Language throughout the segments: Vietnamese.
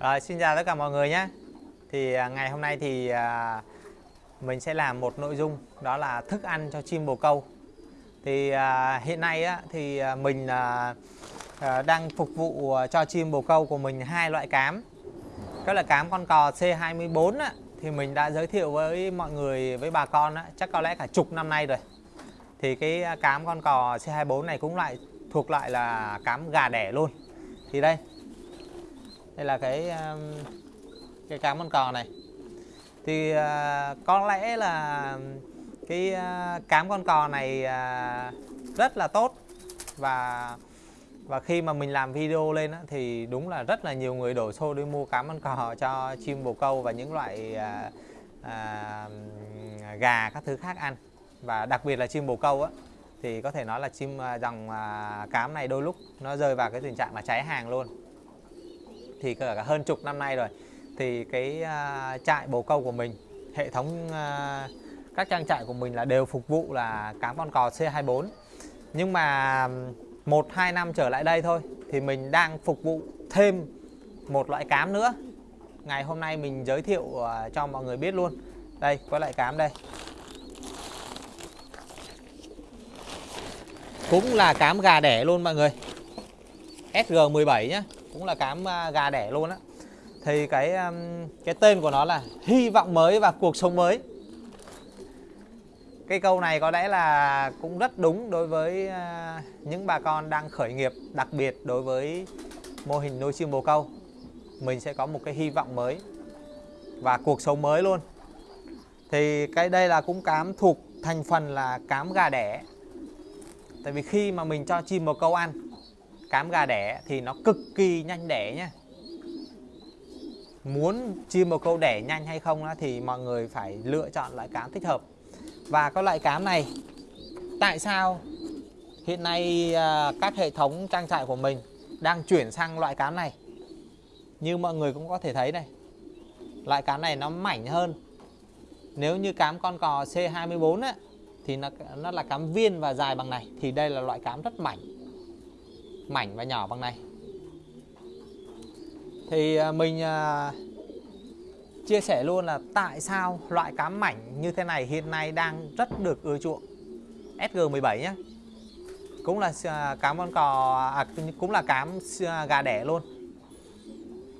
Rồi, xin chào tất cả mọi người nhé. Thì à, ngày hôm nay thì à, mình sẽ làm một nội dung đó là thức ăn cho chim bồ câu. Thì à, hiện nay á, thì mình đang phục vụ cho chim bồ câu của mình hai loại cám. Đó là cám con cò C24 á, thì mình đã giới thiệu với mọi người, với bà con á, chắc có lẽ cả chục năm nay rồi. Thì cái cám con cò C24 này cũng lại thuộc lại là cám gà đẻ luôn. Thì đây đây là cái um, cái cám con cò này. Thì uh, có lẽ là cái à, uh, cám con cò này uh, rất là tốt. Và và khi mà mình làm video lên á, thì đúng là rất là nhiều người đổ xô đi mua cám con cò cho chim bồ câu và những loại à, à, gà các thứ khác ăn. Và đặc biệt là chim bồ câu á thì có thể nói là chim dòng à, cám này đôi lúc nó rơi vào cái tình trạng là cháy hàng luôn thì cả hơn chục năm nay rồi thì cái uh, trại bồ câu của mình hệ thống uh, các trang trại của mình là đều phục vụ là cám con cò C24 nhưng mà một hai năm trở lại đây thôi thì mình đang phục vụ thêm một loại cám nữa. Ngày hôm nay mình giới thiệu uh, cho mọi người biết luôn. Đây có loại cám đây. Cũng là cám gà đẻ luôn mọi người. SG17 nhé cũng là cám à, gà đẻ luôn á. Thì cái cái tên của nó là hy vọng mới và cuộc sống mới. Cái câu này có lẽ là cũng rất đúng đối với à, những bà con đang khởi nghiệp đặc biệt đối với mô hình nuôi chim bồ câu. Mình sẽ có một cái hy vọng mới và cuộc sống mới luôn. Thì cái đây là cũng cám thuộc thành phần là cám gà đẻ. Tại vì khi mà mình cho chim bồ câu ăn cám gà đẻ thì nó cực kỳ nhanh đẻ nhé muốn chim bồ câu đẻ nhanh hay không thì mọi người phải lựa chọn loại cám thích hợp. Và có loại cám này tại sao hiện nay à, các hệ thống trang trại của mình đang chuyển sang loại cám này? Như mọi người cũng có thể thấy này loại cám này nó mảnh hơn. Nếu như cám con cò C24 á, thì nó, nó là cám viên và dài bằng này thì đây là loại cám rất mảnh mảnh và nhỏ bằng này. Thì à, mình à, chia sẻ luôn là tại sao loại cám mảnh như thế này hiện nay đang rất được ưa chuộng. SG17 nhé cũng là à, cám con cò à, cũng là cám gà đẻ luôn.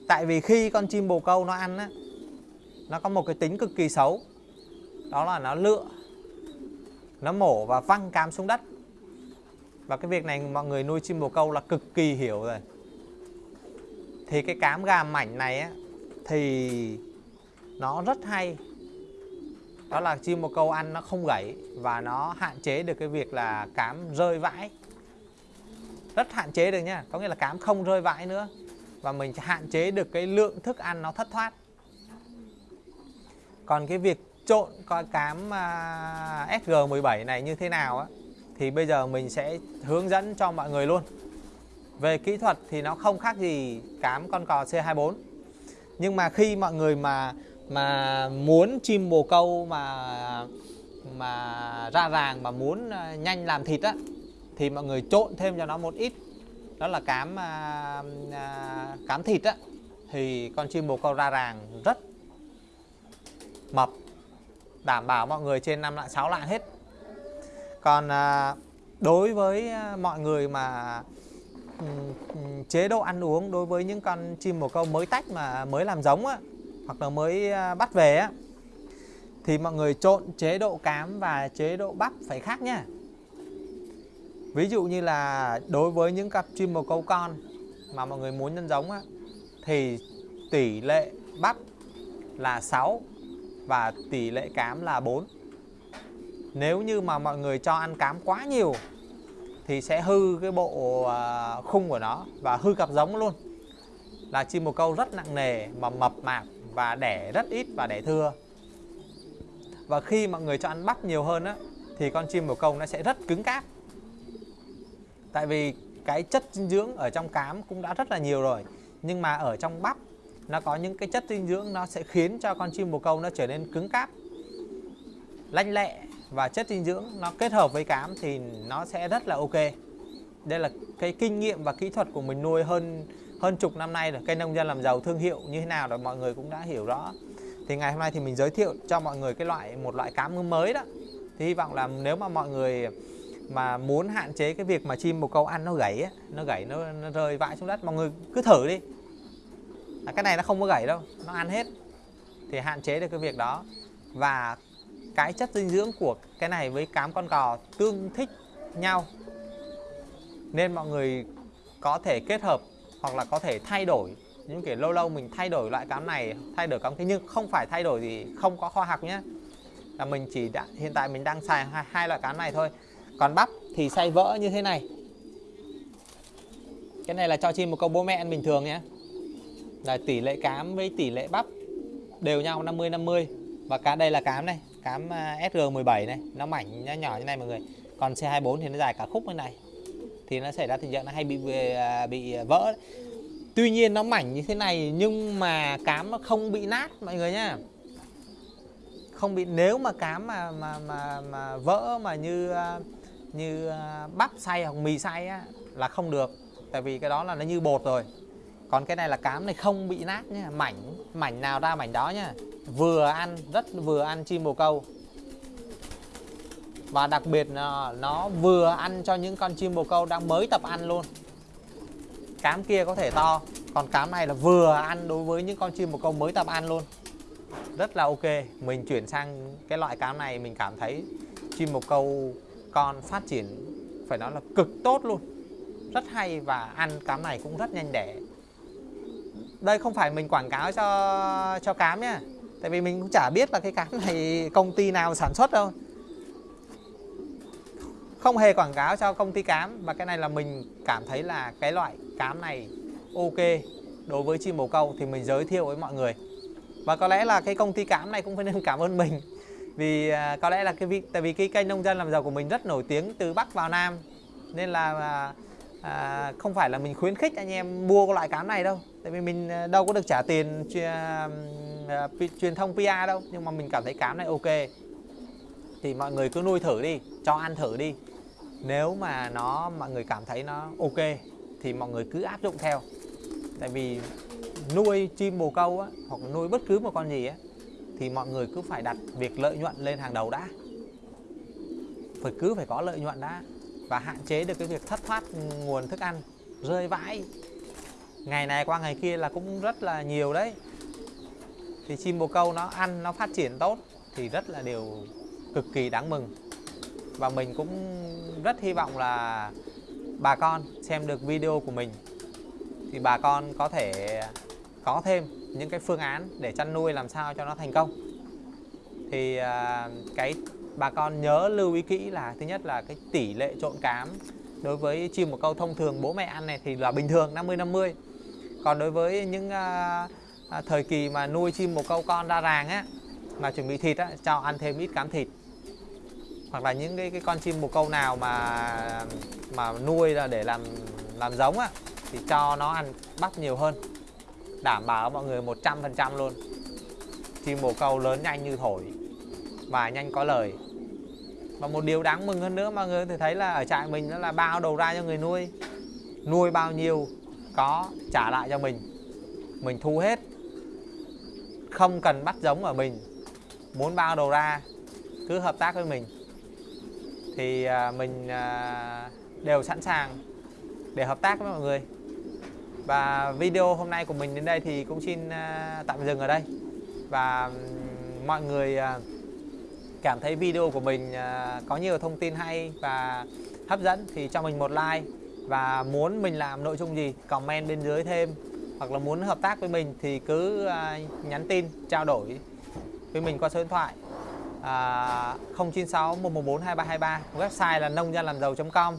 Tại vì khi con chim bồ câu nó ăn á nó có một cái tính cực kỳ xấu. Đó là nó lựa nó mổ và văng cám xuống đất và cái việc này mọi người nuôi chim bồ câu là cực kỳ hiểu rồi. Thì cái cám gà mảnh này á thì nó rất hay. Đó là chim bồ câu ăn nó không gãy và nó hạn chế được cái việc là cám rơi vãi. Rất hạn chế được nhá có nghĩa là cám không rơi vãi nữa. Và mình hạn chế được cái lượng thức ăn nó thất thoát. Còn cái việc trộn coi cám à, uh, SG17 này như thế nào á thì bây giờ mình sẽ hướng dẫn cho mọi người luôn. Về kỹ thuật thì nó không khác gì cám con cò C24 nhưng mà khi mọi người mà mà muốn chim bồ câu mà mà ra ràng mà muốn à, nhanh làm thịt á thì mọi người trộn thêm cho nó một ít. Đó là cám à, à, cám thịt á thì con chim bồ câu ra ràng rất mập đảm bảo mọi người trên năm lạng 6 lạng hết còn à, đối với à, mọi người mà ừ, ừ, chế độ ăn uống đối với những con chim bồ câu mới tách mà mới làm giống á hoặc là mới à, bắt về á thì mọi người trộn chế độ cám và chế độ bắp phải khác nhá ví dụ như là đối với những cặp chim bồ câu con mà mọi người muốn nhân giống á thì tỷ lệ bắp là 6 và tỷ lệ cám là 4 nếu như mà mọi người cho ăn cám quá nhiều, thì sẽ hư cái bộ à, khung của nó và hư cặp giống luôn. Là chim bồ câu rất nặng nề mà mập mạp và đẻ rất ít và đẻ thưa. Và khi mọi người cho ăn bắp nhiều hơn á, thì con chim bồ câu nó sẽ rất cứng cáp. Tại vì cái chất dinh dưỡng ở trong cám cũng đã rất là nhiều rồi, nhưng mà ở trong bắp, nó có những cái chất dinh dưỡng nó sẽ khiến cho con chim bồ câu nó trở nên cứng cáp, lanh lẹ và chất dinh dưỡng nó kết hợp với cám thì nó sẽ rất là ok. Đây là cái kinh nghiệm và kỹ thuật của mình nuôi hơn hơn chục năm nay rồi. Cây nông dân làm giàu thương hiệu như thế nào rồi mọi người cũng đã hiểu rõ. Thì ngày hôm nay thì mình giới thiệu cho mọi người cái loại một loại cám mới đó. Thì hy vọng là nếu mà mọi người mà muốn hạn chế cái việc mà chim bồ câu ăn nó gãy ấy, nó gãy nó, nó rơi vãi xuống đất mọi người cứ thử đi. À, cái này nó không có gãy đâu nó ăn hết. Thì hạn chế được cái việc đó. Và cái chất dinh dưỡng của cái này với cám con cò tương thích nhau. Nên mọi người có thể kết hợp hoặc là có thể thay đổi. Những kiểu lâu lâu mình thay đổi loại cám này thay đổi cám kia nhưng không phải thay đổi gì không có khoa học nhé. Là mình chỉ đã, hiện tại mình đang xài hai, hai loại cám này thôi. Còn bắp thì xay vỡ như thế này. Cái này là cho chim một câu bố mẹ ăn bình thường nhé. Là tỷ lệ cám với tỷ lệ bắp đều nhau 50 50 và cá đây là cám này cám à, SG17 này nó mảnh nó nhỏ như này mọi người. Còn C24 thì nó dài cả khúc như này. Thì nó xảy ra tình trạng nó hay bị à, bị vỡ. Tuy nhiên nó mảnh như thế này nhưng mà cám nó không bị nát mọi người nhá. Không bị nếu mà cám mà mà mà, mà vỡ mà như à, như à, bắp xay hoặc mì xay á, là không được. Tại vì cái đó là nó như bột rồi. Còn cái này là cám này không bị nát nhá. Mảnh mảnh nào ra mảnh đó nhá vừa ăn, rất vừa ăn chim bồ câu. Và đặc biệt là nó vừa ăn cho những con chim bồ câu đang mới tập ăn luôn. Cám kia có thể to, còn cám này là vừa ăn đối với những con chim bồ câu mới tập ăn luôn. Rất là ok, mình chuyển sang cái loại cám này, mình cảm thấy chim bồ câu con phát triển phải nói là cực tốt luôn. Rất hay và ăn cám này cũng rất nhanh đẻ. Đây không phải mình quảng cáo cho cho cám nhé tại vì mình cũng chả biết là cái cám này công ty nào sản xuất đâu. Không hề quảng cáo cho công ty cám và cái này là mình cảm thấy là cái loại cám này ok. Đối với chim bồ câu thì mình giới thiệu với mọi người. Và có lẽ là cái công ty cám này cũng phải nên cảm ơn mình. Vì à, có lẽ là cái vị tại vì cái kênh nông dân làm giàu của mình rất nổi tiếng từ bắc vào nam. Nên là à, à, không phải là mình khuyến khích anh em mua cái loại cám này đâu. Tại vì mình à, đâu có được trả tiền truyền, à, truyền thông PR đâu. Nhưng mà mình cảm thấy cám này ok. Thì mọi người cứ nuôi thử đi cho ăn thử đi. Nếu mà nó mọi người cảm thấy nó ok thì mọi người cứ áp dụng theo. Tại vì nuôi chim bồ câu á, hoặc nuôi bất cứ một con gì á, thì mọi người cứ phải đặt việc lợi nhuận lên hàng đầu đã. Phải cứ phải có lợi nhuận đã và hạn chế được cái việc thất thoát nguồn thức ăn, rơi vãi. Ngày này qua ngày kia là cũng rất là nhiều đấy. Thì chim bồ câu nó ăn, nó phát triển tốt thì rất là điều cực kỳ đáng mừng. Và mình cũng rất hy vọng là bà con xem được video của mình thì bà con có thể có thêm những cái phương án để chăn nuôi làm sao cho nó thành công. Thì à, cái bà con nhớ lưu ý kỹ là thứ nhất là cái tỷ lệ trộn cám đối với chim một câu thông thường bố mẹ ăn này thì là bình thường 50 50 còn đối với những à, à, thời kỳ mà nuôi chim một câu con ra ràng á mà chuẩn bị thịt á cho ăn thêm ít cám thịt. Hoặc là những cái, cái con chim bồ câu nào mà mà nuôi là để làm làm giống á thì cho nó ăn bắp nhiều hơn. Đảm bảo mọi người 100% luôn. Chim bồ câu lớn nhanh như thổi và nhanh có lời và một điều đáng mừng hơn nữa mọi người thì thấy là ở trại mình đó là bao đầu ra cho người nuôi. Nuôi bao nhiêu có trả lại cho mình. Mình thu hết. Không cần bắt giống ở mình. Muốn bao đầu ra, cứ hợp tác với mình. Thì à, mình à, đều sẵn sàng để hợp tác với mọi người. Và video hôm nay của mình đến đây thì cũng xin à, tạm dừng ở đây. Và mọi người cảm thấy video của mình à, có nhiều thông tin hay và hấp dẫn thì cho mình một like. Và muốn mình làm nội dung gì comment bên dưới thêm. Hoặc là muốn hợp tác với mình thì cứ à, nhắn tin trao đổi với mình qua số điện thoại à, 096 114 2323 website là nông dân làm giàu.com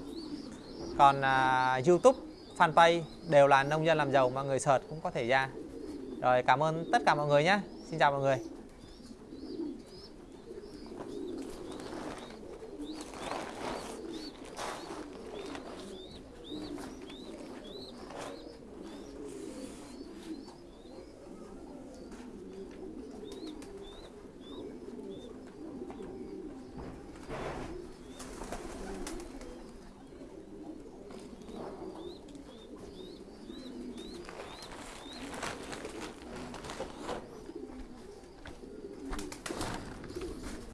còn à, YouTube fanpage đều là nông dân làm giàu mà người search cũng có thể ra. Rồi cảm ơn tất cả mọi người nhé. Xin chào mọi người.